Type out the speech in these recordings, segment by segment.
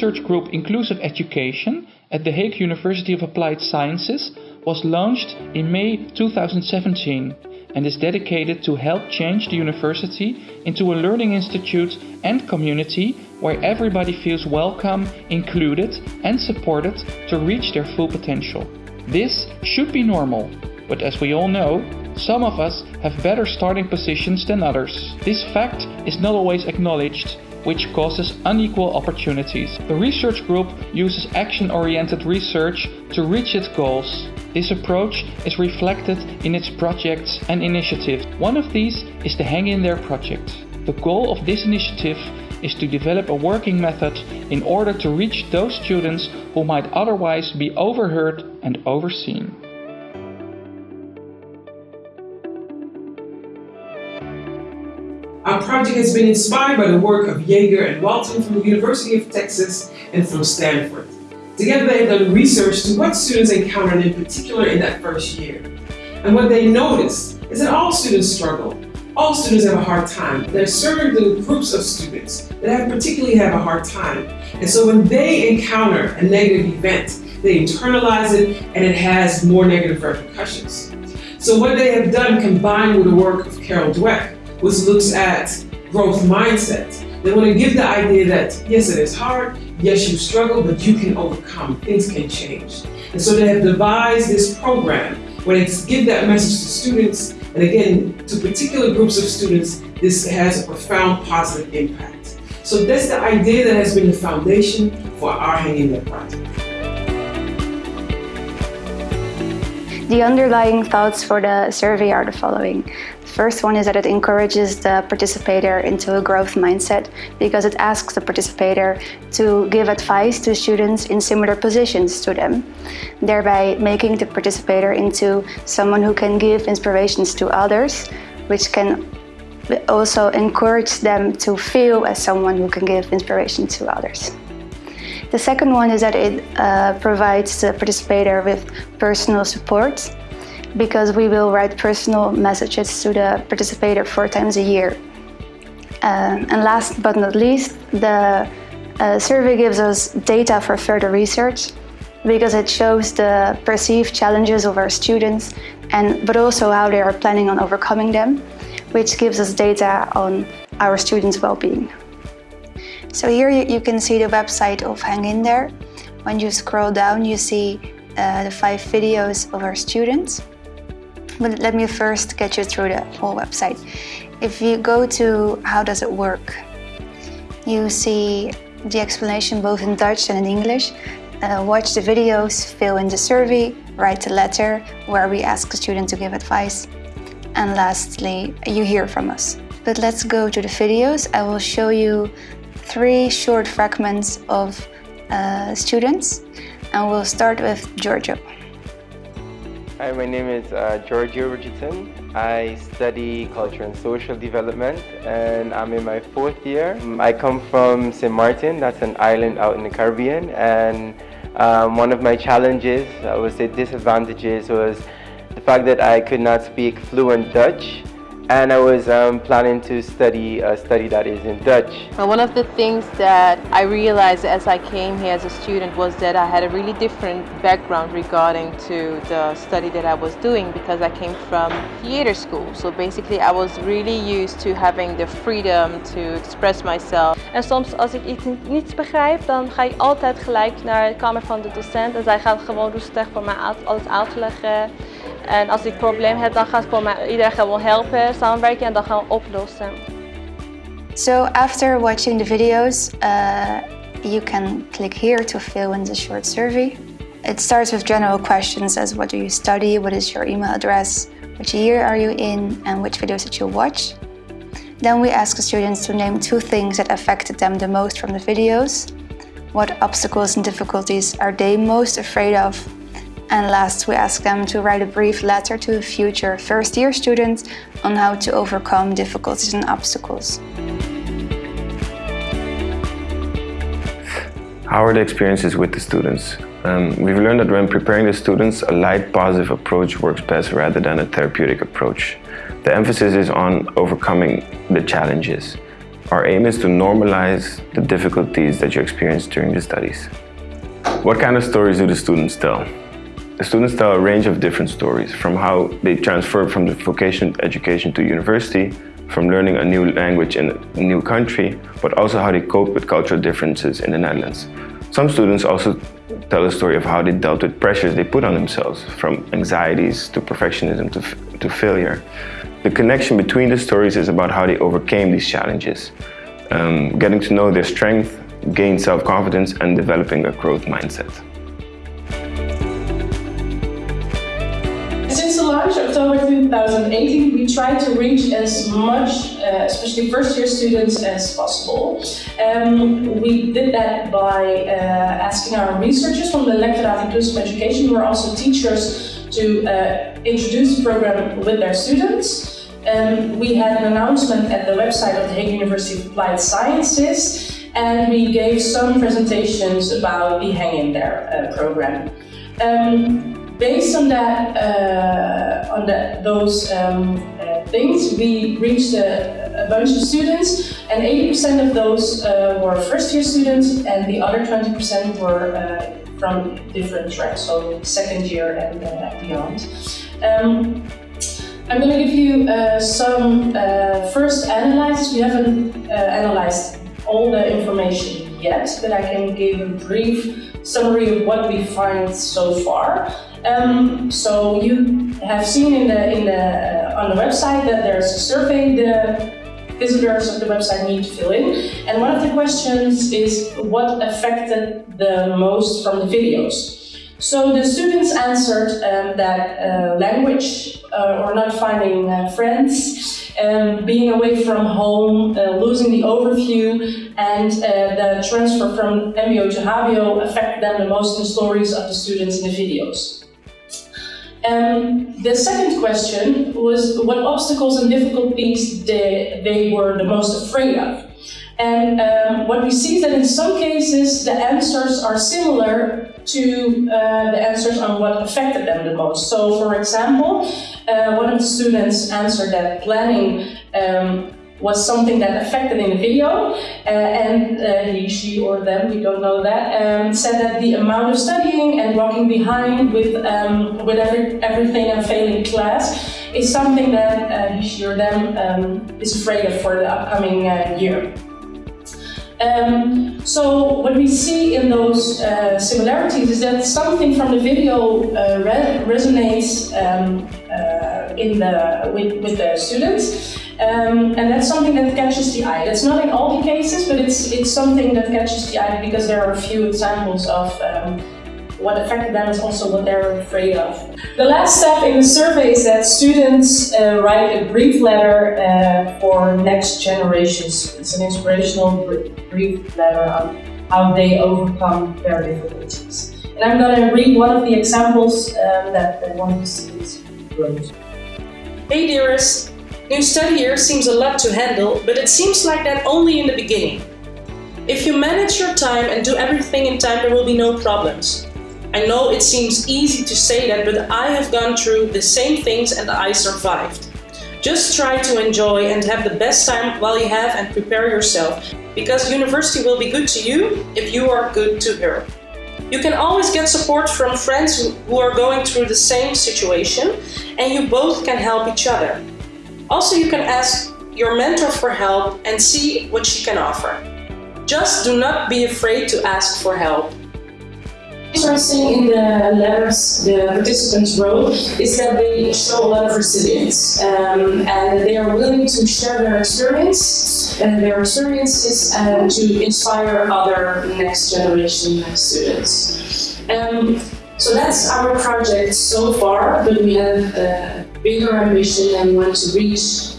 research group Inclusive Education at The Hague University of Applied Sciences was launched in May 2017 and is dedicated to help change the university into a learning institute and community where everybody feels welcome, included and supported to reach their full potential. This should be normal, but as we all know, some of us have better starting positions than others. This fact is not always acknowledged which causes unequal opportunities. The research group uses action-oriented research to reach its goals. This approach is reflected in its projects and initiatives. One of these is the Hang In There project. The goal of this initiative is to develop a working method in order to reach those students who might otherwise be overheard and overseen. Our project has been inspired by the work of Yeager and Walton from the University of Texas and from Stanford. Together they have done research to what students encountered in particular in that first year. And what they noticed is that all students struggle. All students have a hard time. There are certain groups of students that have particularly have a hard time. And so when they encounter a negative event, they internalize it and it has more negative repercussions. So what they have done combined with the work of Carol Dweck which looks at growth mindset. They want to give the idea that, yes, it is hard, yes, you struggle, but you can overcome, things can change. And so they have devised this program where they give that message to students, and again, to particular groups of students, this has a profound positive impact. So that's the idea that has been the foundation for our Hang In There project. The underlying thoughts for the survey are the following. First one is that it encourages the participator into a growth mindset because it asks the participator to give advice to students in similar positions to them, thereby making the participator into someone who can give inspirations to others, which can also encourage them to feel as someone who can give inspiration to others. The second one is that it uh, provides the participator with personal support because we will write personal messages to the participator four times a year. Um, and last but not least, the uh, survey gives us data for further research because it shows the perceived challenges of our students and but also how they are planning on overcoming them, which gives us data on our students' well-being. So here you, you, can see the website of Hang In There. When you scroll down, you see uh, the five videos of our students. But let me first get you through the whole website. If you go to how does it work, you see the explanation both in Dutch and in English. Uh, watch the videos, fill in the survey, write a letter where we ask the student to give advice. And lastly, you hear from us. But let's go to the videos. I will show you three short fragments of uh, students and we'll start with Giorgio. Hi, my name is uh, Giorgio Richardson. I study culture and social development and I'm in my fourth year. Um, I come from St. Martin, that's an island out in the Caribbean and um, one of my challenges, I would say disadvantages, was the fact that I could not speak fluent Dutch and I was um, planning to study a study that is in Dutch. Well, one of the things that I realized as I came here as a student was that I had a really different background regarding to the study that I was doing because I came from theater school. So basically I was really used to having the freedom to express myself. En soms als ik iets niet begrijp, dan ga ik altijd gelijk naar de kamer van de docent en zij gaat gewoon rustig voor mij alles uitleggen. En als ik een probleem heb, dan iedereen gewoon helpen, samenwerken en dan gaan we oplossen. So after watching the videos, uh, you can click here to fill in the short survey. It starts with general questions as what do you study, what is your email address, which year are you in, and which videos did you watch. Then we ask the students to name two things that affected them the most from the videos. What obstacles and difficulties are they most afraid of and last, we ask them to write a brief letter to future first-year students on how to overcome difficulties and obstacles. How are the experiences with the students? Um, we've learned that when preparing the students, a light, positive approach works best rather than a therapeutic approach. The emphasis is on overcoming the challenges. Our aim is to normalize the difficulties that you experience during the studies. What kind of stories do the students tell? The students tell a range of different stories, from how they transfer from the vocation education to university, from learning a new language in a new country, but also how they cope with cultural differences in the Netherlands. Some students also tell a story of how they dealt with pressures they put on themselves, from anxieties to perfectionism to, to failure. The connection between the stories is about how they overcame these challenges, um, getting to know their strength, gain self-confidence and developing a growth mindset. 2018, we try to reach as much, uh, especially first year students, as possible. Um, we did that by uh, asking our researchers from the Lectorat Inclusive Education, who are also teachers, to uh, introduce the program with their students. Um, we had an announcement at the website of the Hague University of Applied Sciences and we gave some presentations about the Hang In There uh, program. Um, based on that, uh, on that, those um, uh, things, we reached a, a, bunch of students, and 80% of those uh, were first-year students, and the other 20% were uh, from different tracks, so second year and uh, beyond. Um, I'm going to give you uh, some first analysis. We haven't analyzed all the information yet, but I can give a brief summary of what we find so far. Um, so you have seen in the, in the, uh, on the website that there's a survey the visitors of the website need to fill in. And one of the questions is what affected the most from the videos. So the students answered um, that uh, language uh, or not finding uh, friends, um, being away from home, uh, losing the overview, and uh, the transfer from MBO to HBO affected them the most in the stories of the students in the videos. Um, the second question was what obstacles and difficulties they, they were the most afraid of. And um, what we see is that in some cases the answers are similar to uh, the answers on what affected them the most. So for example, uh, one of the students answered that planning um, was something that affected in the video, uh, and uh, he, she, or them, we don't know that, um, said that the amount of studying and walking behind with um, with every, everything and failing class is something that uh, he, she, or them um, is afraid of for the upcoming uh, year. Um, so what we see in those uh, similarities is that something from the video uh, re resonates um, uh, in the, with, with the students. Um, and that's something that catches the eye. That's not in all the cases, but it's, it's something that catches the eye because there are a few examples of um, what affected them is also what they're afraid of. The last step in the survey is that students uh, write a brief letter uh, for next generations. It's an inspirational brief letter on how they overcome their difficulties. And I'm going to read one of the examples um, that one of the students wrote. Hey dearest, new study year seems a lot to handle, but it seems like that only in the beginning. If you manage your time and do everything in time, there will be no problems. I know it seems easy to say that, but I have gone through the same things and I survived. Just try to enjoy and have the best time while you have and prepare yourself, because university will be good to you if you are good to her. You can always get support from friends who are going through the same situation and you both can help each other. Also, you can ask your mentor for help and see what she can offer. Just do not be afraid to ask for help. Interesting in the letters the participants wrote is that they show a lot of resilience um, and they are willing to share their experience and their experiences and to inspire other next generation students. Um, so that's our project so far, but we have a bigger ambition and want to reach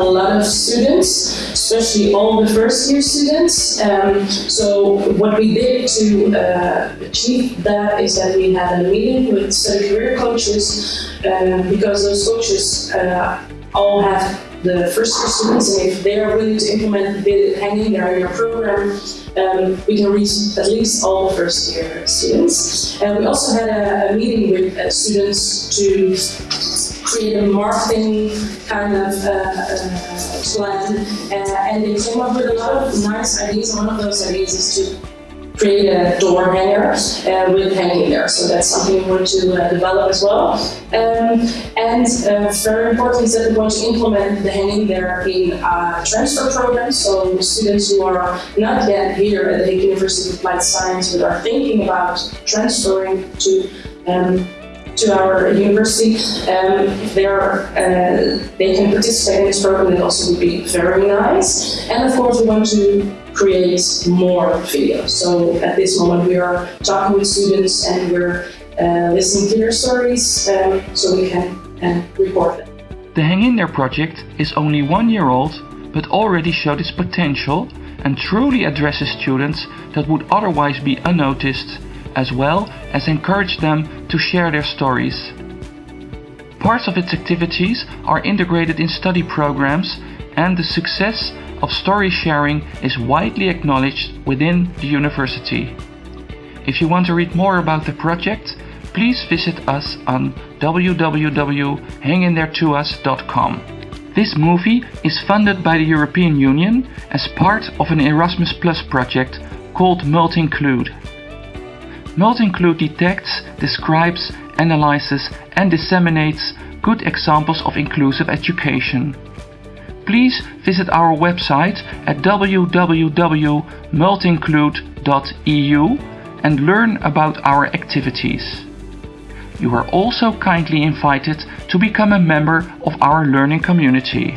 a lot of students, especially all the first year students. Um, so what we did to uh, achieve that is that we had a meeting with study career coaches uh, because those coaches uh, all have the first year students and if they are willing to implement the Hang In There in our program, um, we can reach at least all the first year students. And we also had a, a meeting with uh, students to create a marketing kind of uh, uh, plan, uh, and they came up with a lot of nice ideas. One of those ideas is to create a door hanger uh, with Hang In There. So that's something we want to uh, develop as well. Um, and uh, very important is that we want to implement the Hang In There in a transfer program. So students who are not yet here at the University of Applied Science but are thinking about transferring to um, to our university, um, uh, they can participate in this program. It also would be very nice. And of course, we want to create more videos. So at this moment, we are talking with students and we're uh, listening to their stories um, so we can uh, report them. The Hang In There project is only one year old, but already showed its potential and truly addresses students that would otherwise be unnoticed as well as encourage them to share their stories. Parts of its activities are integrated in study programs and the success of story sharing is widely acknowledged within the university. If you want to read more about the project, please visit us on www.hangintheretous.com. This movie is funded by the European Union as part of an Erasmus Plus project called Multinclude. Multinclude detects, describes, analyzes and disseminates good examples of inclusive education. Please visit our website at www.multinclude.eu and learn about our activities. You are also kindly invited to become a member of our learning community.